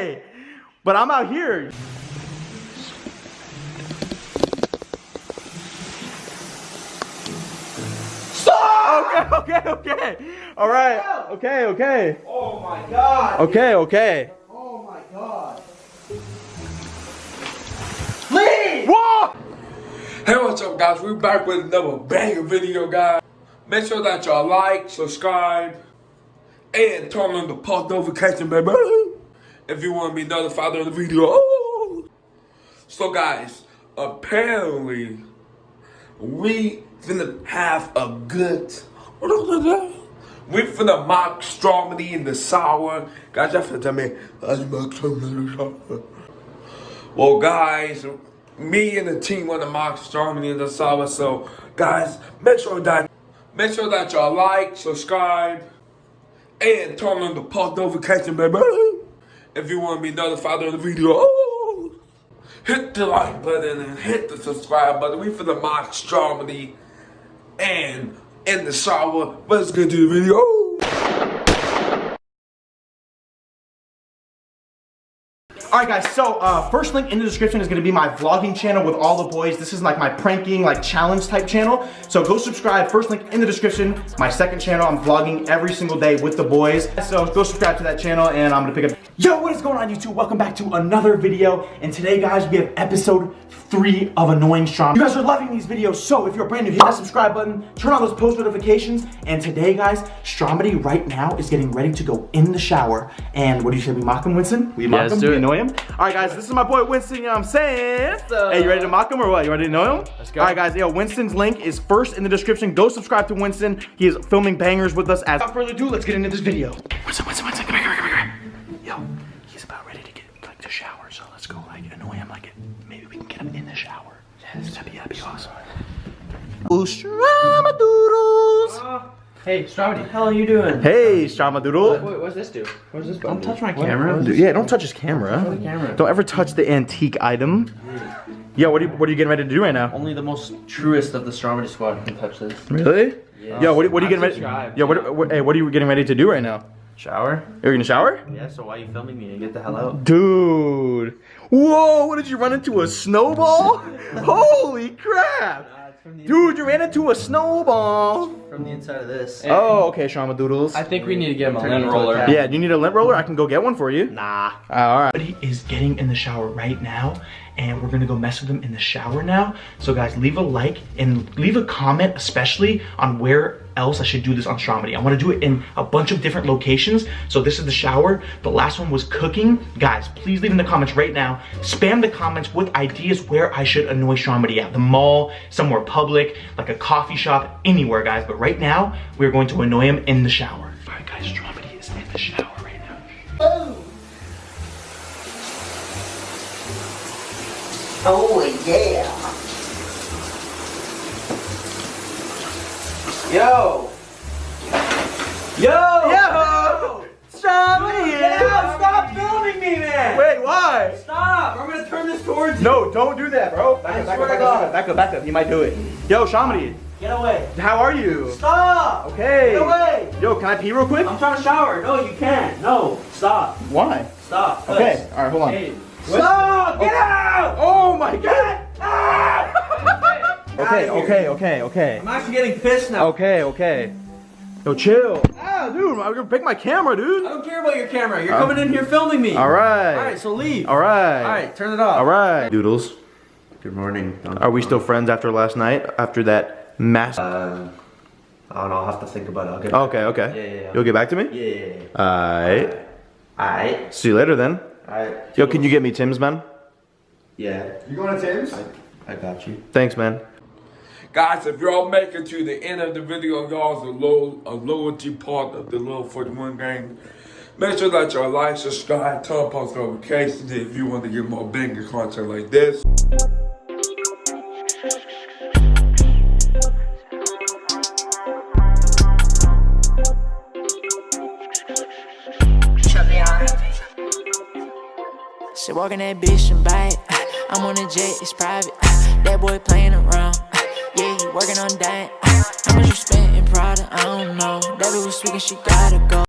okay. But I'm out here. Stop! Okay, okay, okay. All right. Okay, okay. Oh my god. Okay, okay. Oh my god. Leave! Whoa! Hey, what's up, guys? We're back with another banger video, guys. Make sure that y'all like, subscribe, and turn on the post notification, baby. If you want to be notified of the video. Oh. So, guys, apparently, we finna have a good. We finna mock Stromedy in the sour. Guys, y'all finna tell me, I mock sour. Well, guys, me and the team want to mock Stromedy in the sour. So, guys, make sure that make sure that y'all like, subscribe, and turn on the post notification, baby. If you want to be notified of the video. Oh, hit the like button and hit the subscribe button. We for the mock Stromedy and in the shower. Let's get to the video. Alright guys, so uh, first link in the description is gonna be my vlogging channel with all the boys. This is like my pranking, like challenge type channel. So go subscribe, first link in the description. My second channel, I'm vlogging every single day with the boys. So go subscribe to that channel and I'm gonna pick up. Yo, what is going on YouTube? Welcome back to another video. And today guys, we have episode three of Annoying Strom. You guys are loving these videos, so if you're brand new, hit that subscribe button, turn on those post notifications. And today guys, Stromedy right now is getting ready to go in the shower. And what do you say we mock him, Winston? We mock let's him, do we it. annoy him. All right, guys, this is my boy Winston. You know what I'm saying? Hey, you ready to mock him or what? You ready to know him? Let's go. All right, guys. Yo, Winston's link is first in the description. Go subscribe to Winston. He is filming bangers with us. As without further ado, let's get into this video. Winston, Winston, Winston, come here, come here, come here. Yo, he's about ready to get like to shower, so let's go like annoy him like maybe we can get him in the shower. Yes, that'd be that'd be awesome. Ooh, Stramadoodles. Uh, Hey, Strawberry, what the hell are you doing? Hey, Stramadoodle. Wait, what's this do? What does this Don't touch my What- camera. what is Dude, yeah, don't touch his camera. the camera. Don't ever touch the antique item. Yeah, what are you what are you getting ready to do right now? Only the most truest of the Strawberry squad can touch this. Really? Yeah. Yo, what, what are you getting ready? subscribe. Yo, what, what hey, what are you getting ready to do right now? Shower? You're gonna shower? Yeah, so why are you filming me? Get the hell out. Dude. Whoa, what did you run into a snowball? Holy crap! Dude, you ran into a snowball. From the inside of this. Oh, okay, Shama Doodles. I think we need to get him a lint roller. Yeah, do you need a lint roller? I can go get one for you. Nah. Uh, all right. He is getting in the shower right now, and we're gonna go mess with him in the shower now. So guys, leave a like and leave a comment, especially on where else I should do this on Stromedy. I wanna do it in a bunch of different locations. So this is the shower. The last one was cooking. Guys, please leave in the comments right now. Spam the comments with ideas where I should annoy Stromedy at. The mall, somewhere public, like a coffee shop, anywhere, guys. But right now, we're going to annoy him in the shower. All right, guys, Stromedy is in the shower right now. Oh yeah. Yo! Yo! Yo! Stromedy! Yeah, stop filming me, man! Wait, why? Stop! I'm gonna turn this towards you. No, don't do that, bro. Back I up, back swear up, to back God. up, back up, back up. He might do it. Yo, Shamedy, Get away. how are you? Stop! Okay. Get away! Yo, can I pee real quick? I'm trying to shower. No, you can't. No. Stop. Why? Stop. Okay, all right, hold on. Hey. Stop! Get out! Oh my god! Ah! Okay, okay, okay, okay. I'm actually getting pissed now. Okay, okay. Yo, chill. Ah, dude, I'm gonna pick my camera, dude. I don't care about your camera. You're Uh, coming in here filming me. All right. All right, so leave. All right. All right, turn it off. All right. Doodles, Good morning. are we still friends after last night? After that mass? Uh, I don't know. I'll have to think about it. I'll get. okay, okay. Yeah, yeah, yeah. You'll get back to me? Yeah, yeah, yeah. Alright. Alright. See you later then. Alright. Yo, can you get me Tim's, man? Yeah. You going to Tim's? I, I got you. Thanks, man. Guys, if y'all make it to the end of the video, y'all's a low a loyalty part of the little 41 gang. Make sure that y'all like, subscribe, turn on post notifications if you want to get more banger content like this. She walking that bitch and bite. I'm on a jet, it's private. Ah, that boy playing around. Ah, yeah, he working on that. Ah, how much you spent in Prada? I don't know. That bitch was speaking, she gotta go.